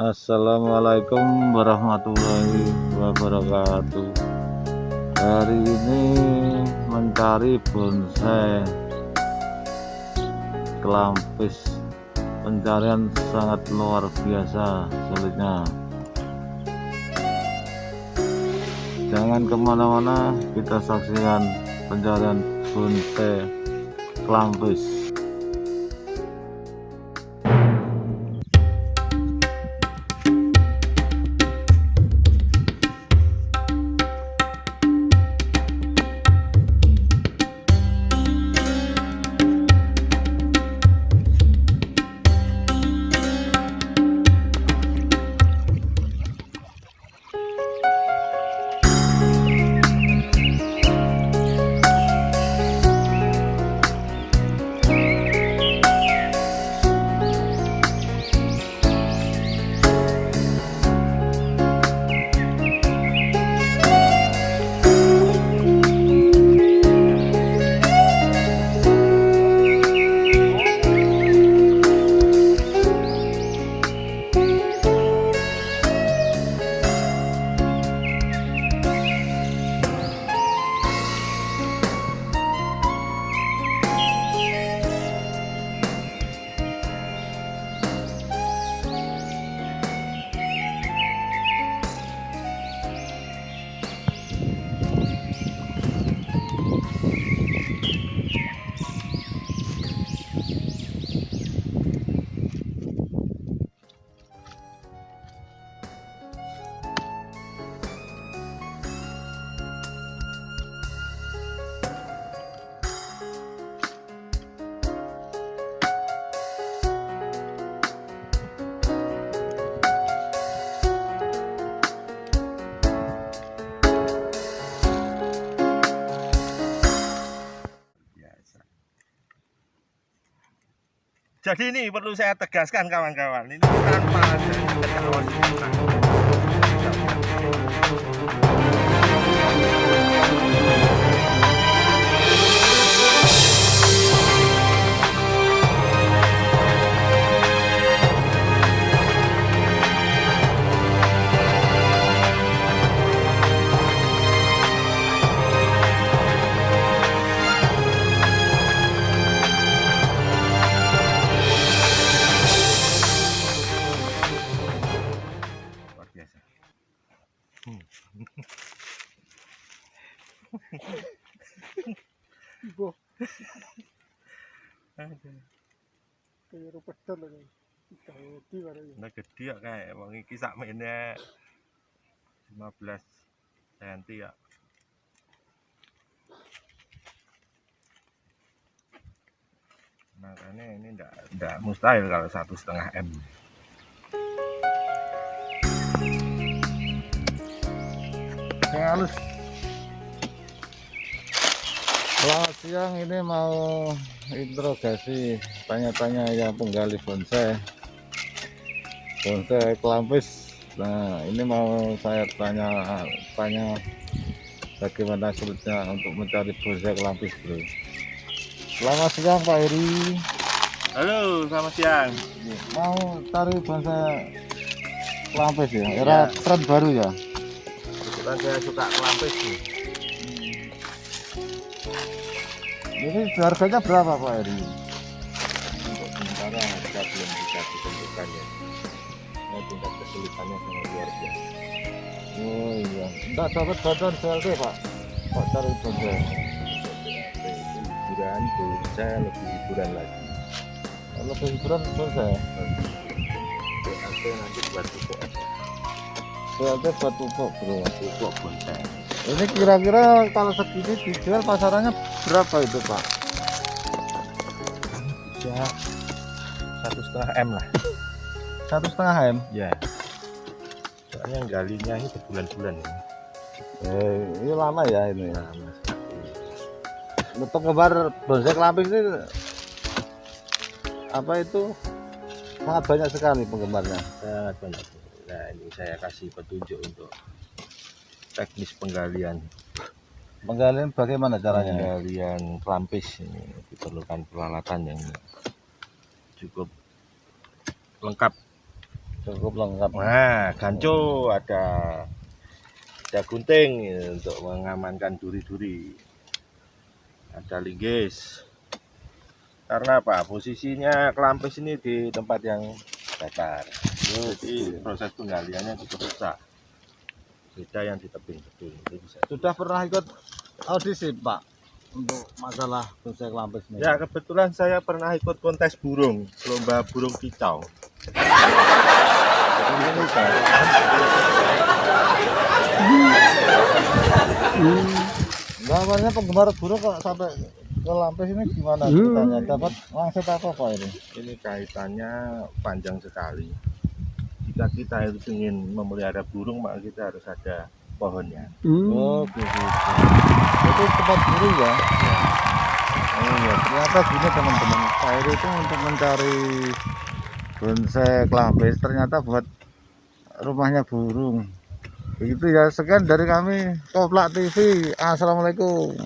Assalamualaikum warahmatullahi wabarakatuh. Hari ini mencari bonsai. Kelampis. Pencarian sangat luar biasa sulitnya. Jangan ke mana-mana kita saksikan pencarian bonsai kelampis Jadi ini perlu saya tegaskan kawan-kawan, ini tanpa ada Kaya pedal lagi. Gede baru ya. Nah gede ya kayak wong iki sak mene 15 cm ya. Makanya ini enggak enggak mustahil kalau satu setengah m. yang halus Selamat siang ini mau interogasi. Tanya-tanya yang penggali bonsai. Bonsai kelampis. Nah ini mau saya tanya tanya bagaimana sulitnya untuk mencari bonsai kelampis bro. Selamat siang Pak Heri. Halo, selamat siang. mau cari bonsai kelampis ya? Era Ya. tren baru ya? Kebetulan saya suka kelampis nih. Ini harganya berapa Pak Heri Untuk sementara harga belum bisa ditentukan ya. Ini tingkat kesulitannya sangat luar biasa. Oh iya, enggak dapat bantuan BLT Pak. Pak cari bonsai. Liburan, saya lebih liburan lagi. Kalau hiburan bonsai, BLT nanti buat pupuk. BLT buat pupuk bro. Pupuk bonsai. Ini kira-kira kalau segini dijual pasarannya berapa itu Pak? Bisa satu setengah m lah. Satu setengah m. Ya. Soalnya galinya ini berbulan-bulan ini. Eh, ini lama ya ini. Mas. Untuk ngebar bonsai kelampis ini apa itu sangat banyak sekali penggemarnya. Sangat banyak. Nah, ini saya kasih petunjuk untuk teknis penggalian. Penggalian bagaimana caranya? Penggalian kelampis ini diperlukan peralatan yang cukup lengkap cukup lengkap Nah, ganco ada ada gunting ya, untuk mengamankan duri-duri. Ada linggis. Karena apa? Posisinya kelampis ini di tempat yang datar. Jadi proses penggaliannya cukup susah. Beda yang di tebing-tebing. Itu bisa. sudah pernah ikut audisi pak untuk masalah bonsai kelampis ini Ya kebetulan saya pernah ikut kontes burung, lomba burung kicau. pak Namanya penggemar burung kok sampai ke lampis ini gimana ceritanya? Dapat wangsit apa pak ini? Ini kaitannya panjang sekali. Jika kita itu ingin memelihara burung, maka kita harus ada pohonnya. Oh gitu. Itu tempat burung ya? Oh iya, ternyata gini teman-teman. Saya itu untuk mencari bonsai kelampis ternyata buat rumahnya burung. Begitu ya, sekian dari kami Koplak TV. Assalamualaikum.